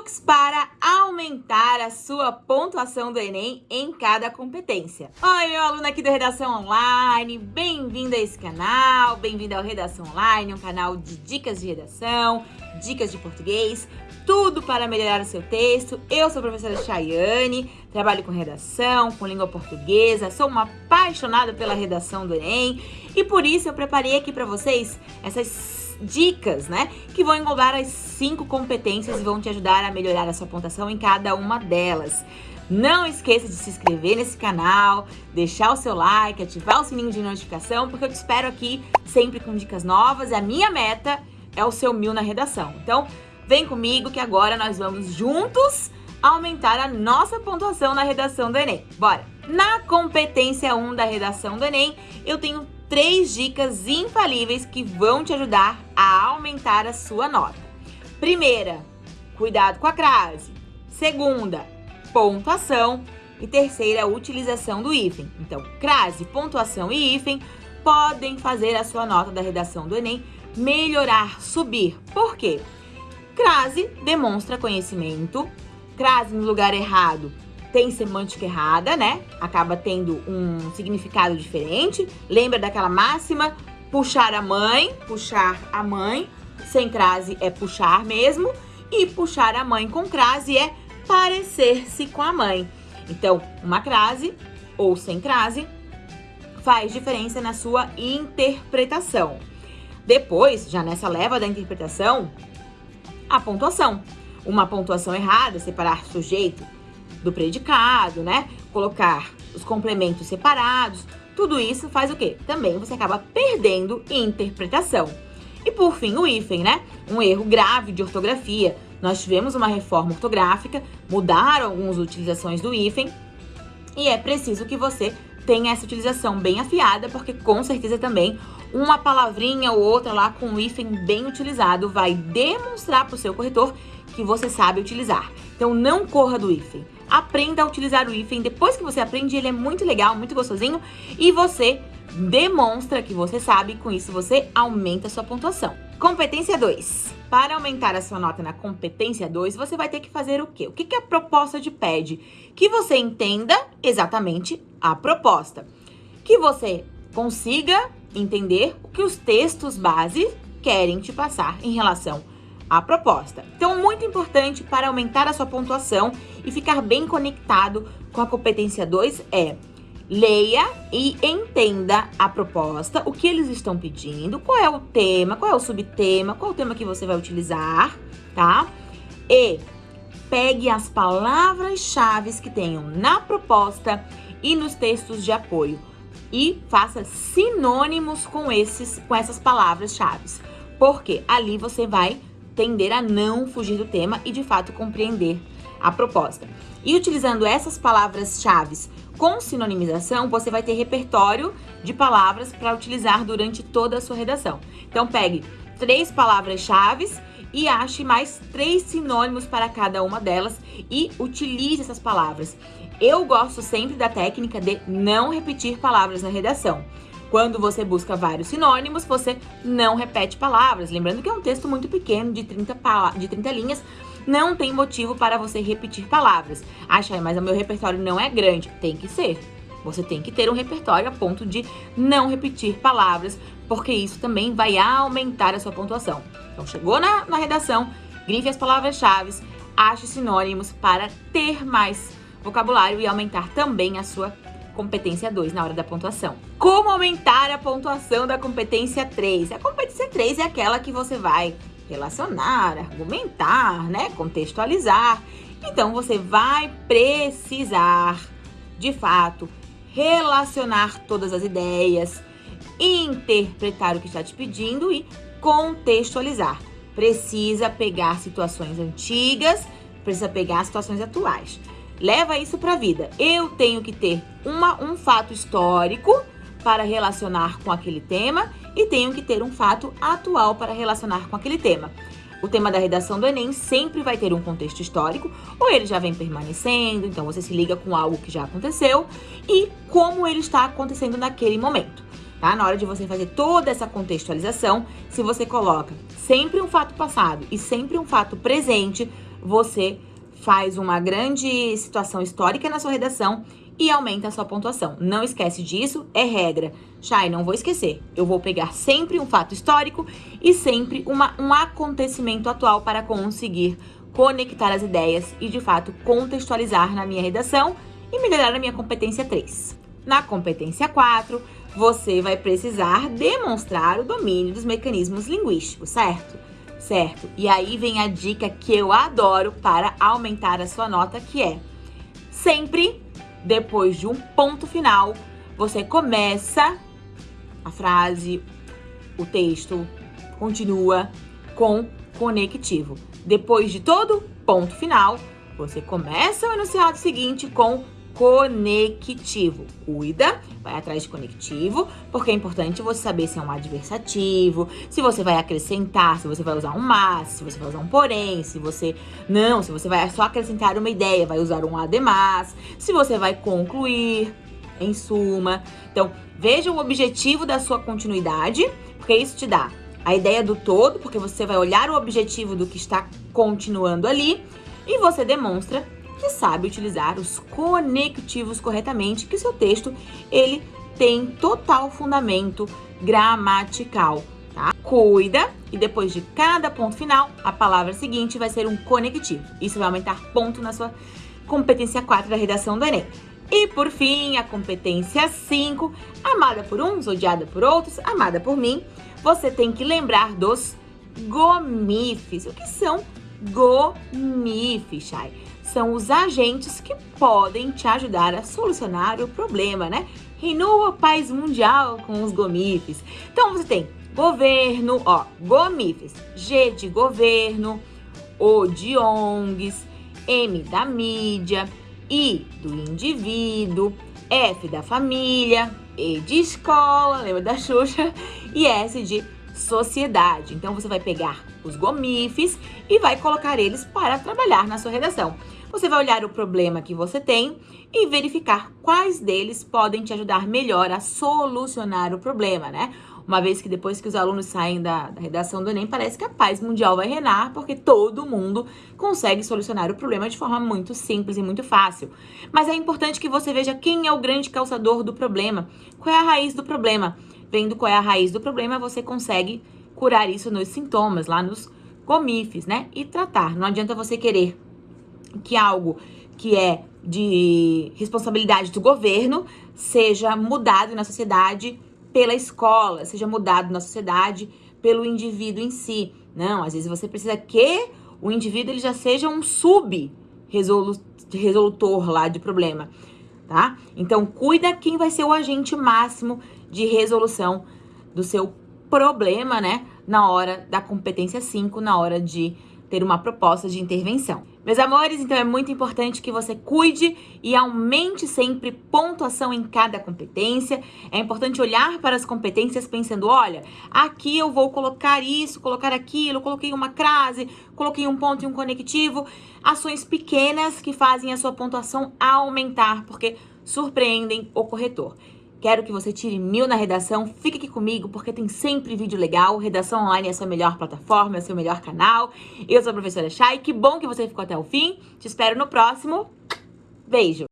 truques para aumentar a sua pontuação do Enem em cada competência. Oi, meu aluno aqui da Redação Online, bem-vindo a esse canal, bem-vindo ao Redação Online, um canal de dicas de redação, dicas de português, tudo para melhorar o seu texto. Eu sou a professora Chayane, trabalho com redação, com língua portuguesa, sou uma apaixonada pela redação do Enem e por isso eu preparei aqui para vocês essas dicas, né? Que vão englobar as cinco competências e vão te ajudar a melhorar a sua pontuação em cada uma delas. Não esqueça de se inscrever nesse canal, deixar o seu like, ativar o sininho de notificação, porque eu te espero aqui sempre com dicas novas. A minha meta é o seu mil na redação. Então, vem comigo que agora nós vamos juntos aumentar a nossa pontuação na redação do Enem. Bora! Na competência 1 da redação do Enem, eu tenho três dicas infalíveis que vão te ajudar a aumentar a sua nota. Primeira, cuidado com a crase. Segunda, pontuação. E terceira, utilização do hífen. Então, crase, pontuação e hífen podem fazer a sua nota da redação do Enem melhorar, subir. Por quê? Crase demonstra conhecimento. Crase no lugar errado tem semântica errada, né? Acaba tendo um significado diferente. Lembra daquela máxima? Puxar a mãe, puxar a mãe. Sem crase é puxar mesmo. E puxar a mãe com crase é parecer-se com a mãe. Então, uma crase ou sem crase faz diferença na sua interpretação. Depois, já nessa leva da interpretação, a pontuação. Uma pontuação errada, separar sujeito do predicado, né? Colocar os complementos separados. Tudo isso faz o quê? Também você acaba perdendo interpretação. E por fim, o hífen, né? Um erro grave de ortografia. Nós tivemos uma reforma ortográfica, mudaram algumas utilizações do hífen e é preciso que você tenha essa utilização bem afiada, porque com certeza também uma palavrinha ou outra lá com o hífen bem utilizado vai demonstrar para o seu corretor que você sabe utilizar. Então não corra do hífen aprenda a utilizar o hífen. Depois que você aprende, ele é muito legal, muito gostosinho e você demonstra que você sabe, com isso você aumenta a sua pontuação. Competência 2. Para aumentar a sua nota na competência 2, você vai ter que fazer o quê? O que, que a proposta te pede? Que você entenda exatamente a proposta. Que você consiga entender o que os textos base querem te passar em relação a proposta. Então, muito importante para aumentar a sua pontuação e ficar bem conectado com a competência 2 é leia e entenda a proposta, o que eles estão pedindo, qual é o tema, qual é o subtema, qual é o tema que você vai utilizar, tá? E pegue as palavras-chave que tenham na proposta e nos textos de apoio e faça sinônimos com esses com essas palavras-chave. Porque ali você vai tender a não fugir do tema e de fato compreender a proposta. E utilizando essas palavras-chave com sinonimização, você vai ter repertório de palavras para utilizar durante toda a sua redação. Então pegue três palavras-chave e ache mais três sinônimos para cada uma delas e utilize essas palavras. Eu gosto sempre da técnica de não repetir palavras na redação. Quando você busca vários sinônimos, você não repete palavras. Lembrando que é um texto muito pequeno, de 30, de 30 linhas, não tem motivo para você repetir palavras. Acha, mas o meu repertório não é grande. Tem que ser. Você tem que ter um repertório a ponto de não repetir palavras, porque isso também vai aumentar a sua pontuação. Então, chegou na, na redação, grife as palavras-chave, ache sinônimos para ter mais vocabulário e aumentar também a sua competência 2 na hora da pontuação. Como aumentar a pontuação da competência 3? A competência 3 é aquela que você vai relacionar, argumentar, né, contextualizar. Então você vai precisar, de fato, relacionar todas as ideias, interpretar o que está te pedindo e contextualizar. Precisa pegar situações antigas, precisa pegar situações atuais leva isso para a vida. Eu tenho que ter uma, um fato histórico para relacionar com aquele tema e tenho que ter um fato atual para relacionar com aquele tema. O tema da redação do Enem sempre vai ter um contexto histórico, ou ele já vem permanecendo, então você se liga com algo que já aconteceu, e como ele está acontecendo naquele momento. Tá? Na hora de você fazer toda essa contextualização, se você coloca sempre um fato passado e sempre um fato presente, você faz uma grande situação histórica na sua redação e aumenta a sua pontuação. Não esquece disso, é regra. Chay, não vou esquecer. Eu vou pegar sempre um fato histórico e sempre uma, um acontecimento atual para conseguir conectar as ideias e, de fato, contextualizar na minha redação e melhorar a minha competência 3. Na competência 4, você vai precisar demonstrar o domínio dos mecanismos linguísticos, certo? Certo. E aí vem a dica que eu adoro para aumentar a sua nota, que é sempre depois de um ponto final, você começa a frase, o texto, continua com conectivo. Depois de todo ponto final, você começa o enunciado seguinte com conectivo. Cuida, vai atrás de conectivo, porque é importante você saber se é um adversativo, se você vai acrescentar, se você vai usar um mas, se você vai usar um porém, se você não, se você vai só acrescentar uma ideia, vai usar um además, se você vai concluir, em suma. Então, veja o objetivo da sua continuidade, porque isso te dá a ideia do todo, porque você vai olhar o objetivo do que está continuando ali e você demonstra que sabe utilizar os conectivos corretamente, que seu texto ele tem total fundamento gramatical, tá? Cuida e depois de cada ponto final, a palavra seguinte vai ser um conectivo. Isso vai aumentar ponto na sua competência 4 da redação do Enem. E por fim, a competência 5, amada por uns, odiada por outros, amada por mim, você tem que lembrar dos gomifes. O que são gomifes, Chay? São os agentes que podem te ajudar a solucionar o problema, né? Reinou a paz mundial com os gomifes. Então você tem governo, ó, gomifes, G de governo, O de ONGs, M da mídia, I do indivíduo, F da família, E de escola, lembra da Xuxa? E S de sociedade. Então você vai pegar os gomifes e vai colocar eles para trabalhar na sua redação. Você vai olhar o problema que você tem e verificar quais deles podem te ajudar melhor a solucionar o problema, né? Uma vez que depois que os alunos saem da, da, redação do Enem, parece que a paz mundial vai reinar, porque todo mundo consegue solucionar o problema de forma muito simples e muito fácil. Mas é importante que você veja quem é o grande causador do problema, qual é a raiz do problema. Vendo qual é a raiz do problema, você consegue curar isso nos sintomas, lá nos comifes, né? E tratar. Não adianta você querer que algo que é de responsabilidade do governo seja mudado na sociedade pela escola, seja mudado na sociedade pelo indivíduo em si. Não, às vezes você precisa que o indivíduo ele já seja um sub resolutor lá de problema, tá? Então, cuida quem vai ser o agente máximo de resolução do seu problema, né? Na hora da competência 5, na hora de ter uma proposta de intervenção. Meus amores, então é muito importante que você cuide e aumente sempre pontuação em cada competência. É importante olhar para as competências pensando, olha, aqui eu vou colocar isso, colocar aquilo, coloquei uma crase, coloquei um ponto e um conectivo. Ações pequenas que fazem a sua pontuação aumentar, porque surpreendem o corretor. Quero que você tire mil na redação. Fique aqui comigo porque tem sempre vídeo legal. Redação online é a sua melhor plataforma, é o seu melhor canal. Eu sou a professora Chay. Que bom que você ficou até o fim. Te espero no próximo. Beijo!